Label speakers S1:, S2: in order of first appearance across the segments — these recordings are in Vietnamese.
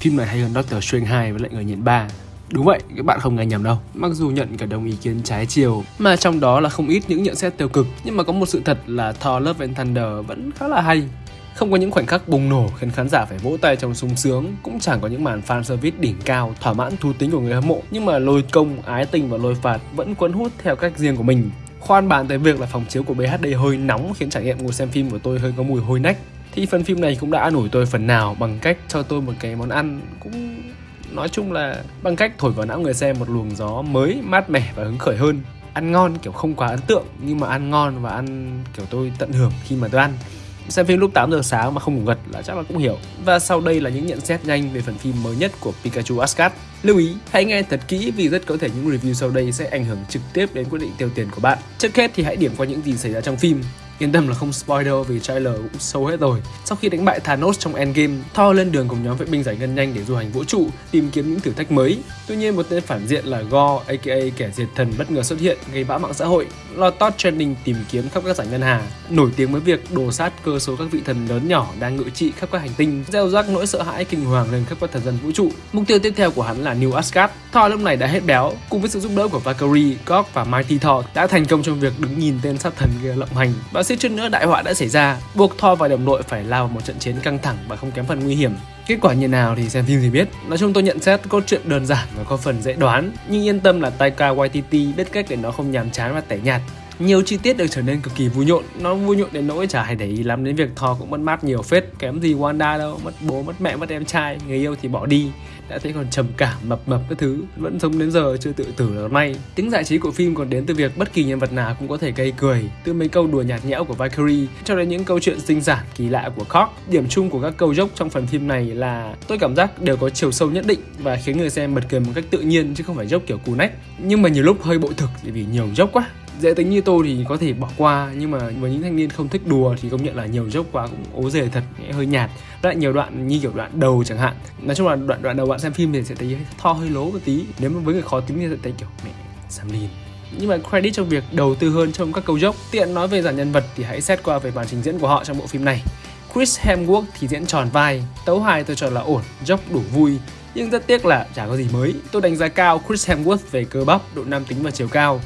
S1: phim này hay hơn Doctor Strange 2 với lại người nhện 3 Đúng vậy, các bạn không nghe nhầm đâu. Mặc dù nhận cả đồng ý kiến trái chiều, mà trong đó là không ít những nhận xét tiêu cực, nhưng mà có một sự thật là Thor Love and Thunder vẫn khá là hay. Không có những khoảnh khắc bùng nổ khiến khán giả phải vỗ tay trong sung sướng, cũng chẳng có những màn fan service đỉnh cao, thỏa mãn thú tính của người hâm mộ, nhưng mà lôi công, ái tình và lôi phạt vẫn cuốn hút theo cách riêng của mình. Khoan bàn tới việc là phòng chiếu của BHD hơi nóng khiến trải nghiệm ngồi xem phim của tôi hơi có mùi hôi nách thì phần phim này cũng đã an ủi tôi phần nào bằng cách cho tôi một cái món ăn cũng, nói chung là bằng cách thổi vào não người xem một luồng gió mới, mát mẻ và hứng khởi hơn. Ăn ngon kiểu không quá ấn tượng, nhưng mà ăn ngon và ăn kiểu tôi tận hưởng khi mà tôi ăn. Xem phim lúc 8 giờ sáng mà không ngủ gật là chắc là cũng hiểu. Và sau đây là những nhận xét nhanh về phần phim mới nhất của Pikachu Ascard lưu ý, hãy nghe thật kỹ vì rất có thể những review sau đây sẽ ảnh hưởng trực tiếp đến quyết định tiêu tiền của bạn. Trước hết thì hãy điểm qua những gì xảy ra trong phim. Yên tâm là không spoil đâu vì trailer cũng sâu hết rồi. Sau khi đánh bại Thanos trong Endgame, Thor lên đường cùng nhóm vệ binh giải ngân nhanh để du hành vũ trụ, tìm kiếm những thử thách mới. Tuy nhiên một tên phản diện là Gore, aka kẻ diệt thần bất ngờ xuất hiện gây bão mạng xã hội. Lo Todd trending tìm kiếm khắp các giải ngân hà, nổi tiếng với việc đồ sát cơ số các vị thần lớn nhỏ đang ngự trị khắp các hành tinh, gieo rắc nỗi sợ hãi kinh hoàng lên khắp các thần dân vũ trụ. Mục tiêu tiếp theo của hắn là New Asgard. Thor lúc này đã hết béo, cùng với sự giúp đỡ của Valkyrie, Gog và Mighty Thor đã thành công trong việc đứng nhìn tên sát thần kia lộng hành và suýt chút nữa đại họa đã xảy ra, buộc Thor và đồng đội phải lao vào một trận chiến căng thẳng và không kém phần nguy hiểm. Kết quả như nào thì xem phim thì biết. Nói chung tôi nhận xét câu chuyện đơn giản và có phần dễ đoán, nhưng yên tâm là Taika Waititi biết cách để nó không nhàm chán và tẻ nhạt. Nhiều chi tiết được trở nên cực kỳ vui nhộn Nó vui nhộn đến nỗi chả hay để ý lắm đến việc Thor cũng mất mát nhiều phết Kém gì Wanda đâu Mất bố, mất mẹ, mất em trai Người yêu thì bỏ đi đã thấy còn trầm cảm, mập mập các thứ. Vẫn sống đến giờ chưa tự tử là may. Tính giải trí của phim còn đến từ việc bất kỳ nhân vật nào cũng có thể gây cười từ mấy câu đùa nhạt nhẽo của Valkyrie, cho đến những câu chuyện sinh sản kỳ lạ của Cork điểm chung của các câu dốc trong phần phim này là, tôi cảm giác đều có chiều sâu nhất định và khiến người xem bật cười một cách tự nhiên chứ không phải dốc kiểu cù nách. Nhưng mà nhiều lúc hơi bội thực vì nhiều dốc quá dễ tính như tôi thì có thể bỏ qua, nhưng mà với những thanh niên không thích đùa thì công nhận là nhiều dốc quá cũng ố dề thật hơi nhạt. Lại nhiều đoạn như kiểu đoạn đầu chẳng hạn, nói chung là đoạn đoạn đầu bạn xem phim thì sẽ thấy tho, hơi lố một tí. Nếu mà với người khó tính thì sẽ thấy kiểu mẹ sam lin nhưng mà credit cho việc đầu tư hơn trong các câu dốc tiện nói về dàn nhân vật thì hãy xét qua về màn trình diễn của họ trong bộ phim này. Chris Hemsworth thì diễn tròn vai, tấu hài tôi cho là ổn dốc đủ vui. Nhưng rất tiếc là chả có gì mới. Tôi đánh giá cao Chris Hemsworth về cơ bắp, độ nam tính và chiều cao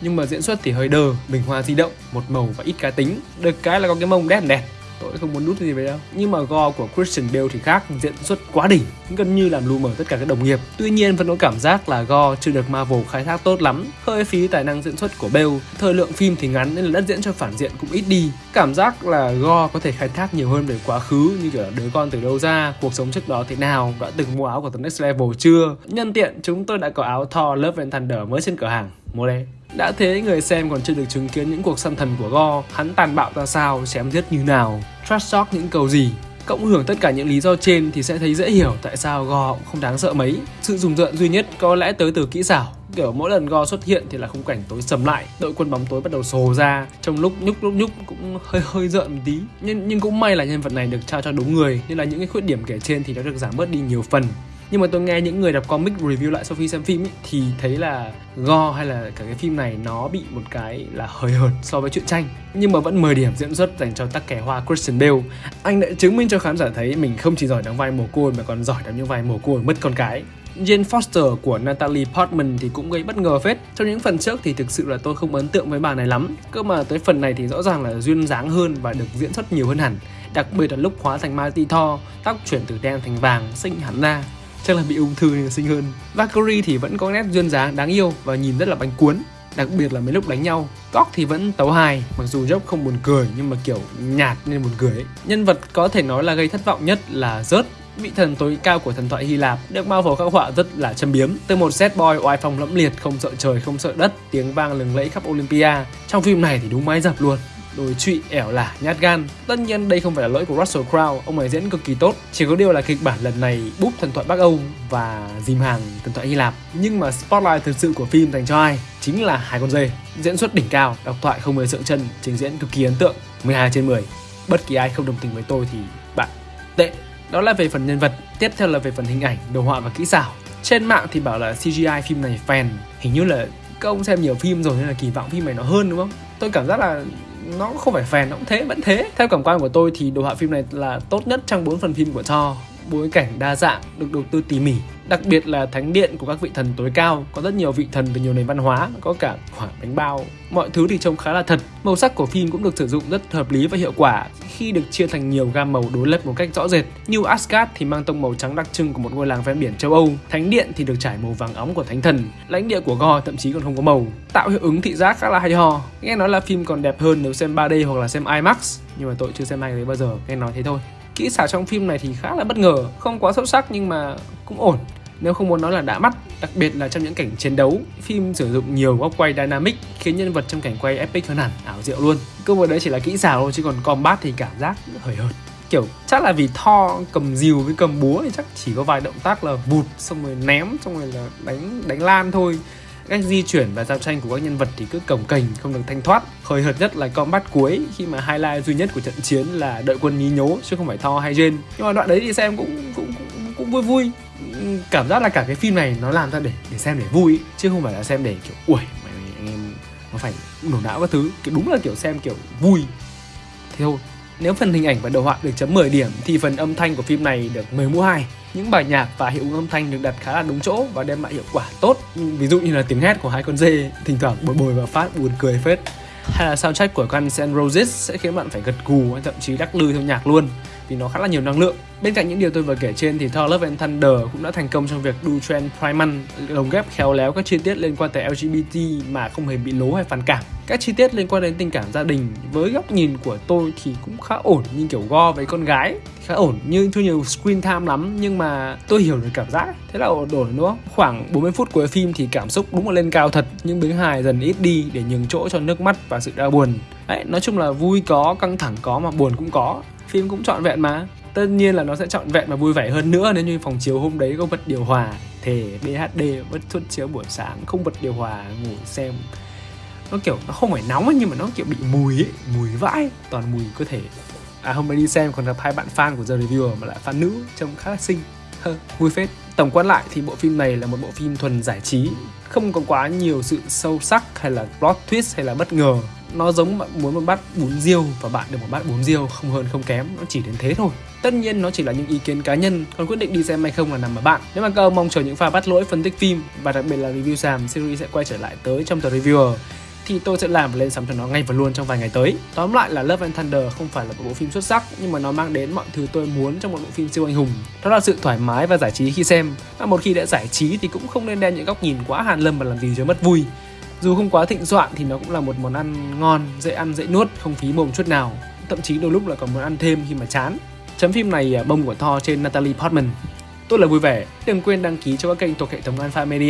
S1: nhưng mà diễn xuất thì hơi đờ, bình hoa di động, một màu và ít cá tính. Được cái là có cái mông đét đẹp tôi không muốn nút gì về đâu. Nhưng mà go của Christian Bale thì khác, diễn xuất quá đỉnh, gần như làm lu mờ tất cả các đồng nghiệp. Tuy nhiên vẫn có cảm giác là go chưa được Marvel khai thác tốt lắm. Hơi phí tài năng diễn xuất của Bale. Thời lượng phim thì ngắn nên là đất diễn cho phản diện cũng ít đi. Cảm giác là go có thể khai thác nhiều hơn về quá khứ, như kiểu là đứa con từ đâu ra, cuộc sống trước đó thế nào, đã từng mua áo của The Next Level chưa? Nhân tiện, chúng tôi đã có áo Thor Love and Thunder mới trên cửa hàng mua đấy. đã thế người xem còn chưa được chứng kiến những cuộc xâm thần của Go, hắn tàn bạo ra sao, chém giết như nào, trash talk những câu gì. Cộng hưởng tất cả những lý do trên thì sẽ thấy dễ hiểu tại sao Go cũng không đáng sợ mấy. Sự dùng rợn duy nhất có lẽ tới từ kỹ xảo. Kiểu mỗi lần Go xuất hiện thì là khung cảnh tối sầm lại, đội quân bóng tối bắt đầu sồ ra, trong lúc nhúc lúc nhúc cũng hơi hơi rợn một tí. Nhưng nhưng cũng may là nhân vật này được trao cho đúng người, nên là những cái khuyết điểm kể trên thì đã được giảm bớt đi nhiều phần nhưng mà tôi nghe những người đọc comic review lại sau khi xem phim ý, thì thấy là go hay là cả cái phim này nó bị một cái là hơi hợt so với chuyện tranh. Nhưng mà vẫn 10 điểm diễn xuất dành cho tắc kẻ hoa Christian Bale. Anh đã chứng minh cho khán giả thấy mình không chỉ giỏi đóng vai mồ côi mà còn giỏi đóng những vai mồ côi mất con cái. Jane Foster của Natalie Portman thì cũng gây bất ngờ phết. Trong những phần trước thì thực sự là tôi không ấn tượng với bà này lắm. Cơ mà tới phần này thì rõ ràng là duyên dáng hơn và được diễn xuất nhiều hơn hẳn. Đặc biệt là lúc hóa thành Mighty Thor Tóc chuyển từ đen thành vàng, xinh hẳn ra chắc là bị ung thư nên xinh hơn. Valkyrie thì vẫn có nét duyên dáng đáng yêu và nhìn rất là bánh cuốn, đặc biệt là mấy lúc đánh nhau. Góc thì vẫn tấu hài, mặc dù dốc không buồn cười, nhưng mà kiểu nhạt nên buồn cười ấy. nhân vật có thể nói là gây thất vọng nhất là rớt vị thần tối cao của thần thoại Hy Lạp được Marvel khắc họa rất là châm biếm. Từ một set boy oai phong lẫm liệt, không sợ trời, không sợ đất, tiếng vang lừng lẫy khắp Olympia. Trong phim này thì đúng máy dập luôn đồi trụy, ẻo lả, nhát gan. Tất nhiên đây không phải là lỗi của Russell Crowe. Ông ấy diễn cực kỳ tốt. Chỉ có điều là kịch bản lần này búp thần thoại Bắc Âu và dìm hàng thần thoại Hy Lạp. Nhưng mà spotlight thực sự của phim dành cho ai? Chính là hai con dê. Diễn xuất đỉnh cao đọc thoại không hề sượng chân, trình diễn cực kỳ ấn tượng. 12 trên 10 bất kỳ ai không đồng tình với tôi thì bạn tệ. Đó là về phần nhân vật, tiếp theo là về phần hình ảnh, đồ họa và kỹ xảo. Trên mạng thì bảo là CGI phim này phèn. Hình như là các ông xem nhiều phim rồi nên là kỳ vọng phim này nó hơn, đúng không? Tôi cảm giác là nó không phải phèn nó cũng thế, vẫn thế. Theo cảm quan của tôi thì đồ họa phim này là tốt nhất trong bốn phần phim của Thor bối cảnh đa dạng, được đầu tư tỉ mỉ. Đặc biệt là thánh điện của các vị thần tối cao, có rất nhiều vị thần từ nhiều nền văn hóa, có cả quả bánh bao. Mọi thứ thì trông khá là thật. Màu sắc của phim cũng được sử dụng rất hợp lý và hiệu quả khi được chia thành nhiều gam màu đối lập một cách rõ rệt. Như Asgard thì mang tông màu trắng đặc trưng của một ngôi làng ven biển châu Âu, thánh điện thì được trải màu vàng óng của thánh thần, lãnh địa của Go thậm chí còn không có màu, tạo hiệu ứng thị giác khá là hay ho. Nghe nói là phim còn đẹp hơn nếu xem 3D hoặc là xem IMAX, nhưng mà tôi chưa xem hai cái đấy bao giờ, nghe nói thế thôi. Kỹ xảo trong phim này thì khá là bất ngờ, không quá xuất sắc nhưng mà cũng ổn. Nếu không muốn nói là đã mắt, đặc biệt là trong những cảnh chiến đấu, phim sử dụng nhiều góc quay dynamic khiến nhân vật trong cảnh quay epic hơn hẳn, ảo diệu luôn. Cơ hội đấy chỉ là kỹ xảo thôi chứ còn combat thì cảm giác hời hợt kiểu chắc là vì Thor cầm dìu với cầm búa thì chắc chỉ có vài động tác là vụt xong rồi ném xong rồi là đánh đánh lan thôi cách di chuyển và giao tranh của các nhân vật thì cứ cồng cành không được thanh thoát. Hời hợt nhất là combat cuối khi mà highlight duy nhất của trận chiến là đợi quân nhí nhố chứ không phải Thor hay Jane nhưng mà đoạn đấy thì xem cũng cũng cũng, cũng vui vui. Cảm giác là cả cái phim này nó làm ra để để xem để vui chứ không phải là xem để kiểu ui mày anh em nó phải nổ não các thứ. Kiểu đúng là kiểu xem kiểu vui. Thế thôi. Nếu phần hình ảnh và đồ họa được chấm 10 điểm thì phần âm thanh của phim này được 10 mũ 2. Những bài nhạc và hiệu ứng âm thanh được đặt khá là đúng chỗ và đem lại hiệu quả tốt. Ví dụ như là tiếng hét của hai con dê, thỉnh thoảng bồi bồi và phát buồn cười phết. Hay là soundtrack của Guns N' Roses sẽ khiến bạn phải gật gù hay thậm chí đắc lư theo nhạc luôn vì nó khá là nhiều năng lượng. Bên cạnh những điều tôi vừa kể trên thì Thor Love and Thunder cũng đã thành công trong việc đu trend Primal lồng ghép khéo léo các chi tiết liên quan tới LGBT mà không hề bị lố hay phản cảm. Các chi tiết liên quan đến tình cảm gia đình với góc nhìn của tôi thì cũng khá ổn như kiểu go với con gái khá ổn nhưng chưa nhiều screen time lắm nhưng mà tôi hiểu được cảm giác thế là ổn ổn đúng không khoảng 40 phút cuối phim thì cảm xúc đúng là lên cao thật nhưng biến hài dần ít đi để nhường chỗ cho nước mắt và sự đau buồn Đấy, nói chung là vui có căng thẳng có mà buồn cũng có phim cũng trọn vẹn mà. Tất nhiên là nó sẽ trọn vẹn và vui vẻ hơn nữa nếu như phòng chiếu hôm đấy có bật điều hòa thể BHD vẫn xuất chiếu buổi sáng không bật điều hòa ngủ xem. Nó kiểu nó không phải nóng ấy, nhưng mà nó kiểu bị mùi ấy mùi vãi toàn mùi cơ thể. À hôm nay đi xem còn gặp hai bạn fan của The Reviewer mà lại fan nữ trông khá là xinh. Hơ vui phết. Tổng quan lại thì bộ phim này là một bộ phim thuần giải trí không có quá nhiều sự sâu sắc hay là plot twist hay là bất ngờ nó giống bạn muốn một bát bún riêu và bạn được một bát bún riêu không hơn không kém, nó chỉ đến thế thôi tất nhiên nó chỉ là những ý kiến cá nhân, còn quyết định đi xem hay không là nằm ở bạn nếu mà các ông mong chờ những pha bắt lỗi phân tích phim và đặc biệt là review sàm, series sẽ quay trở lại tới trong tờ reviewer, thì tôi sẽ làm và lên sóng cho nó ngay và luôn trong vài ngày tới. Tóm lại là Love and Thunder không phải là một bộ phim xuất sắc, nhưng mà nó mang đến mọi thứ tôi muốn trong một bộ phim siêu anh hùng. Đó là sự thoải mái và giải trí khi xem. Và một khi đã giải trí thì cũng không nên đem những góc nhìn quá hàn lâm và làm gì cho mất vui. Dù không quá thịnh soạn thì nó cũng là một món ăn ngon, dễ ăn dễ nuốt, không phí mồm chút nào. Thậm chí đôi lúc là còn muốn ăn thêm khi mà chán. Chấm phim này à, bông của Thor trên Natalie Portman. Tôi là vui vẻ, đừng quên đăng ký cho các kênh thuộc hệ thống Alpha Media